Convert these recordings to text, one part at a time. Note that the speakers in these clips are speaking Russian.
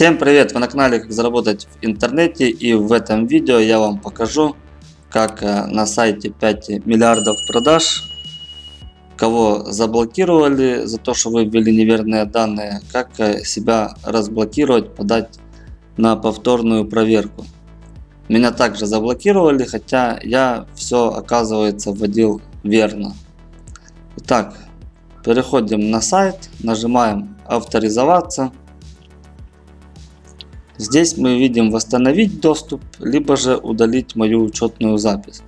Всем привет! Вы на канале как заработать в интернете и в этом видео я вам покажу как э, на сайте 5 миллиардов продаж кого заблокировали за то что вы ввели неверные данные как э, себя разблокировать подать на повторную проверку. Меня также заблокировали хотя я все оказывается вводил верно. Итак переходим на сайт нажимаем авторизоваться Здесь мы видим восстановить доступ, либо же удалить мою учетную запись.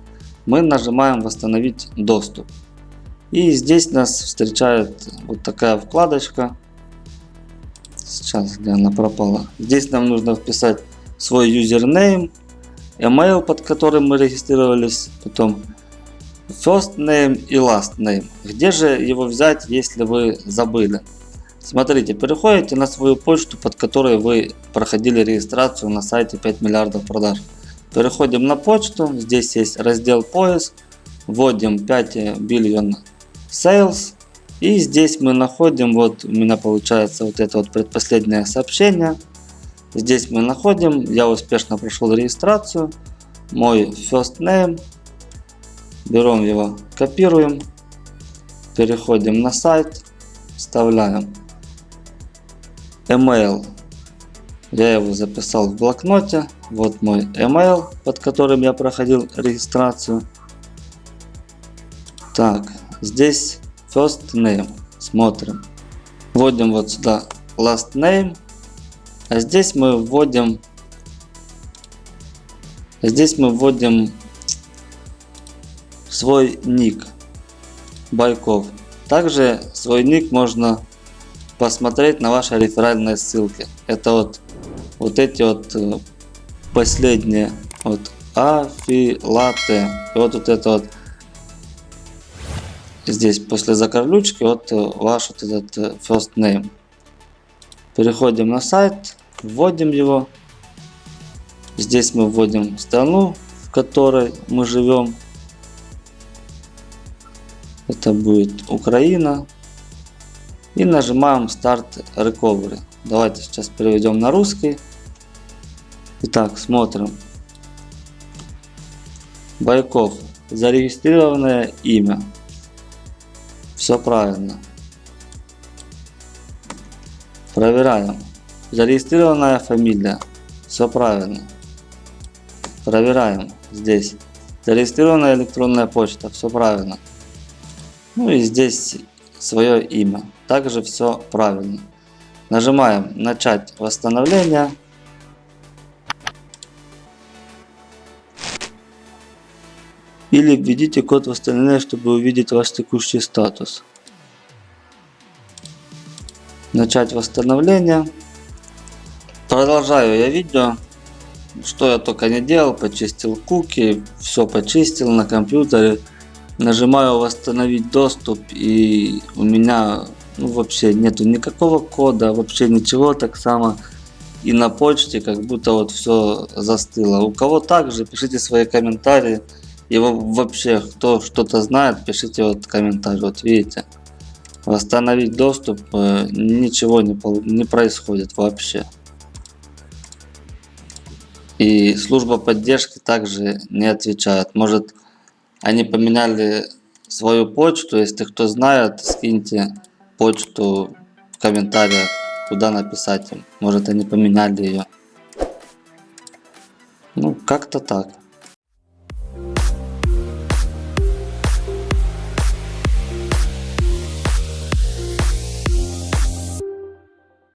Мы нажимаем восстановить доступ. И здесь нас встречает вот такая вкладочка. Сейчас, где она пропала. Здесь нам нужно вписать свой юзернейм, email, под которым мы регистрировались, потом first name и last name. Где же его взять, если вы забыли? Смотрите, переходите на свою почту, под которой вы проходили регистрацию на сайте 5 миллиардов продаж. Переходим на почту, здесь есть раздел поиск, вводим 5 billion sales. И здесь мы находим, вот у меня получается вот это вот предпоследнее сообщение. Здесь мы находим, я успешно прошел регистрацию, мой first name, берем его, копируем, переходим на сайт, вставляем email. Я его записал в блокноте. Вот мой email, под которым я проходил регистрацию. Так, здесь first name. Смотрим. Вводим вот сюда last name. А здесь мы вводим здесь мы вводим свой ник Байков. Также свой ник можно посмотреть на ваши реферальные ссылки. Это вот, вот эти вот э, последние. Вот афилаты. И вот, вот это вот здесь после закорлючки вот э, ваш вот этот э, first name. Переходим на сайт, вводим его. Здесь мы вводим страну, в которой мы живем. Это будет Украина и нажимаем Start Recovery. Давайте сейчас переведем на русский. Итак, смотрим. Байков. Зарегистрированное имя. Все правильно. Проверяем. Зарегистрированная фамилия. Все правильно. Проверяем здесь. Зарегистрированная электронная почта. Все правильно. Ну и здесь свое имя. Также все правильно. Нажимаем начать восстановление. Или введите код восстановления, чтобы увидеть ваш текущий статус. Начать восстановление. Продолжаю я видео. Что я только не делал. Почистил куки. Все почистил на компьютере нажимаю восстановить доступ и у меня ну, вообще нету никакого кода, вообще ничего, так само и на почте, как будто вот все застыло. У кого также, пишите свои комментарии. Его вообще, кто что-то знает, пишите вот комментарий. Вот видите, восстановить доступ, э, ничего не, не происходит вообще. И служба поддержки также не отвечает. Может они поменяли свою почту. Если кто знает, скиньте почту в комментариях, куда написать им. Может они поменяли ее. Ну, как-то так.